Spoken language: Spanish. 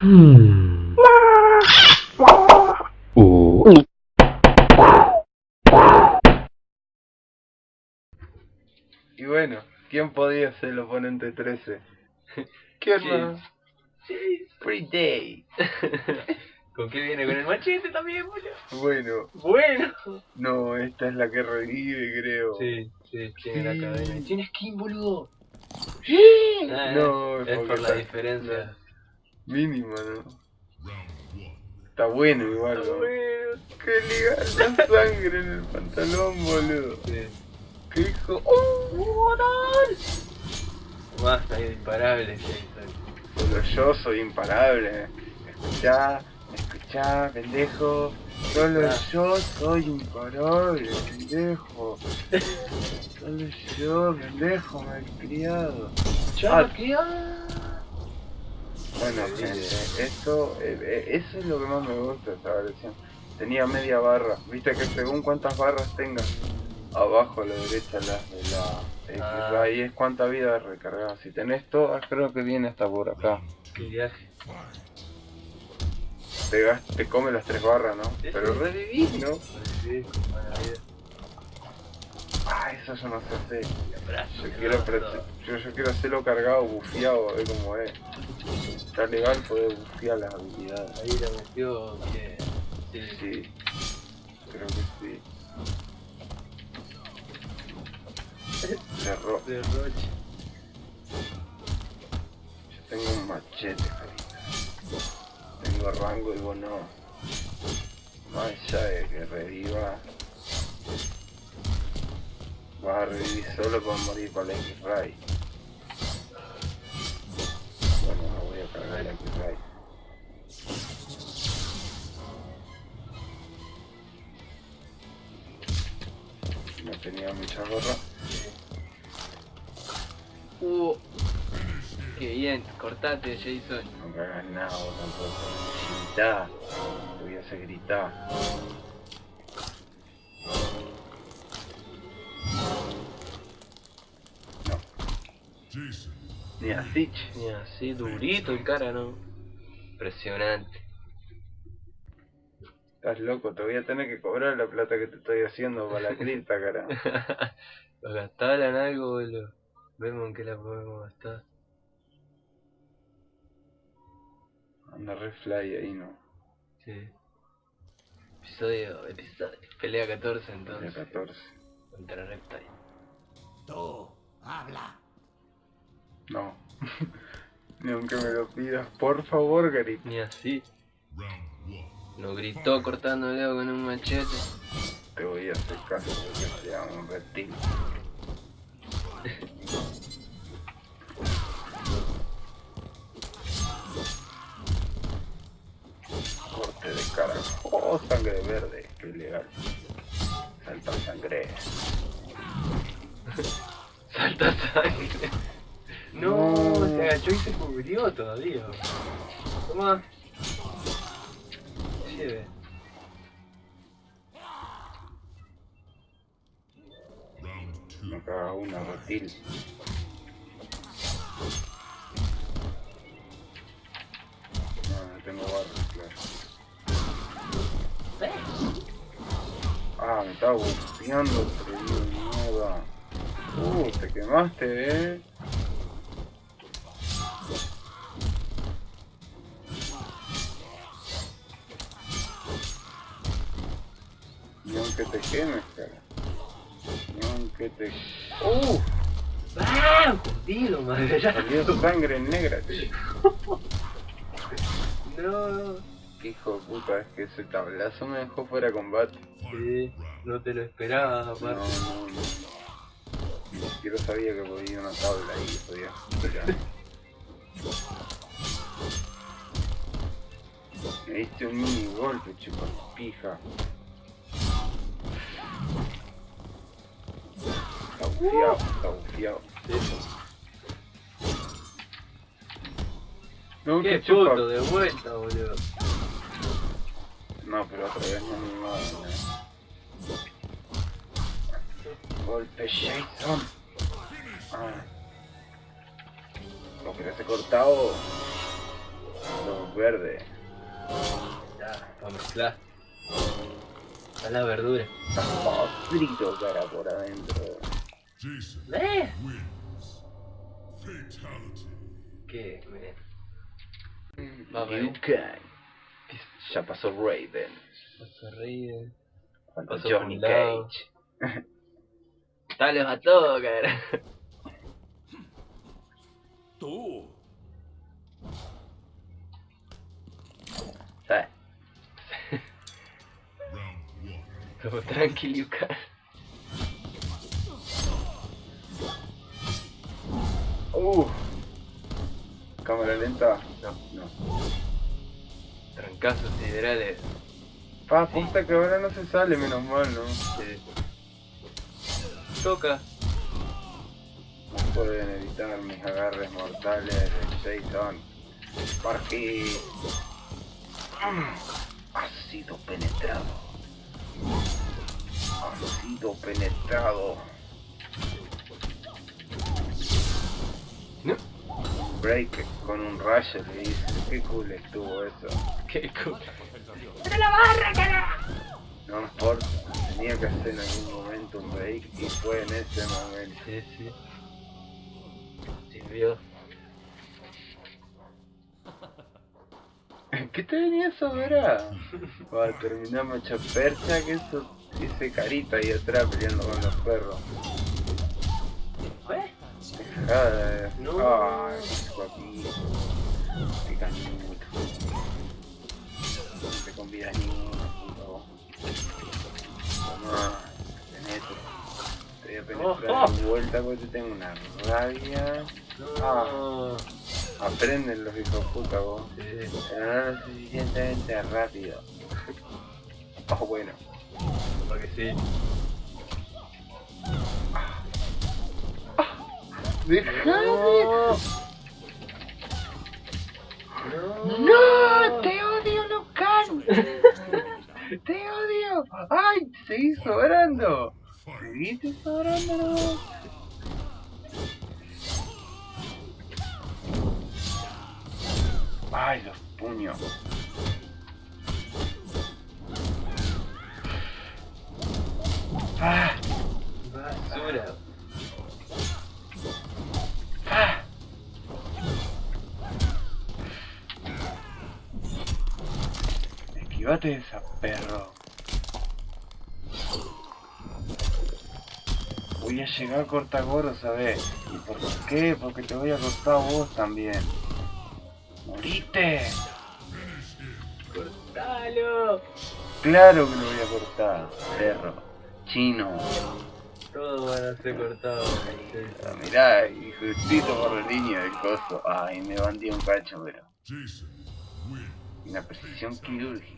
Hmm. Y bueno, ¿quién podía ser el oponente 13? ¿Qué hermano? Free Day. ¿Con qué viene? ¿Con el machete también, boludo? Bueno, Bueno. no, esta es la que revive, creo. Sí, sí, tiene la Sí. cadena. Tiene skin, boludo. Ah, No, es porque por la diferencia. Mínima, ¿no? Está bueno igual, Está ¿no? bueno. Qué liga la sangre en el pantalón, boludo. Sí. ¿Qué hijo? ¡Oh! Basta, es imparable, Jason. Solo yo soy imparable. Escuchá, escuchá, pendejo. Solo Ah. yo soy imparable, pendejo. Solo yo, pendejo, malcriado. Ya, Bueno, esto, eh, eh, eso es lo que más me gusta de esta versión. Tenía media barra. Viste que según cuántas barras tengas, abajo a la derecha la de la X, Ah. ahí es cuánta vida recargada. Si tenés todas, creo que viene hasta por acá. Qué viaje. Te, te come las tres barras, ¿no? Pero revivís, ¿no? Sí, buena vida. Ah, eso yo no sé hacer. Yo quiero, yo quiero hacerlo cargado, bufiado, a ver cómo es. Está legal poder bufiar las habilidades. Ahí la metió bien. Sí, Sí, creo que sí. Cerró. De Roche. Yo tengo un machete, carita. Tengo rango y vos no. Más allá de que reviva. Vas a revivir solo para morir para la X-Ray. No tenía mucha gorra. Uh. Qué bien, cortate, Jason. No me hagas nada vos tampoco. Gritá. Te voy a hacer gritar. No. Ni así. che. Ni así, durito el cara, ¿no? Impresionante. Estás loco, te voy a tener que cobrar la plata que te estoy haciendo para la cripta, cara. Los gastaron algo, boludo. Vemos en qué la podemos gastar. Anda re fly ahí, ¿no? Sí. Episodio, episodio, pelea 14 De entonces. 14. Contra Reptile. Tú, habla. No. Ni aunque me lo pidas, por favor, carita. Ni así. Nos gritó cortando el dedo con un machete. Te voy a hacer caso porque sea un reptil. Corte de cara. Oh, sangre verde. Qué ilegal. Salta sangre. Salta sangre. No, se agachó y se cubrió todavía. Toma. Lleve. Me caga una reptil. No, no tengo barras, claro. Ah, me estaba atrevido de mierda. Uh, te quemaste, eh. Aunque te quemes, cara. Ni aunque te... ¡Uh! ¡Ah! Jodido, madre. Salió sangre negra, tío. No. Qué hijo de puta, es que ese tablazo me dejó fuera de combate. Sí, no te lo esperaba, No, aparte. no, no. Ni siquiera sabía que podía una tabla ahí podía. Me diste un mini golpe, chupas pija. Está está bufiado. No, Qué chupa. puto, de vuelta, boludo. No, pero otra vez no me va Golpe Jason. Ah. Lo que se cortado. Lo verde. Ya, para mezclar. A la verdura. Está frito cara por adentro. Jason man. wins. Fatality. Good man. Vabbè. You can. Já passou Raiden. Passou Raiden. Passou Johnny Cage. Dale, matou, cara. Tu. É. Tranquilo, cara. Uh. Cámara lenta. No. No. Trancazos siderales. Pa, puta que ahora no se sale, menos mal, ¿no? Sí. Toca. No pueden evitar mis agarres mortales de Jason. Porque ha sido penetrado. Ha sido penetrado. ¿No? Break con un rayo le dice. Qué cool estuvo eso. Qué cool. No importa. Tenía que hacer en algún momento un break y fue en ese momento. Sí, sí. Sirvió. ¿Qué te venía a sobrar? Va a terminar macho percha que eso ese carita ahí atrás peleando con los perros. No. Ay. Qué canuto. No te convidas ni uno, puto. Tomá, tenés esto. Te voy a penetrar Oh, oh. de vuelta porque tengo una rabia. No. Aprenden los hijos puta vos. Sí. Pero no lo suficientemente rápido. Oh, bueno. Porque sí. ¡Dejame! No. ¡No! ¡Te odio, Lucan! ¡Te odio! ¡Ay! ¡Seguís sobrando! ¿Seguiste sobrando? ¡Ay, los puños! De esa perro. Voy a llegar a Cortagoro, ¿sabes? ¿Y por qué? Porque te voy a cortar a vos también. ¡Morite! Cortalo. Claro que lo voy a cortar, perro. Chino. Todos van a ser cortados. Ah, Mirá, y justito por la línea del coso. Ay, me bandí un cacho, pero. Una precisión quirúrgica.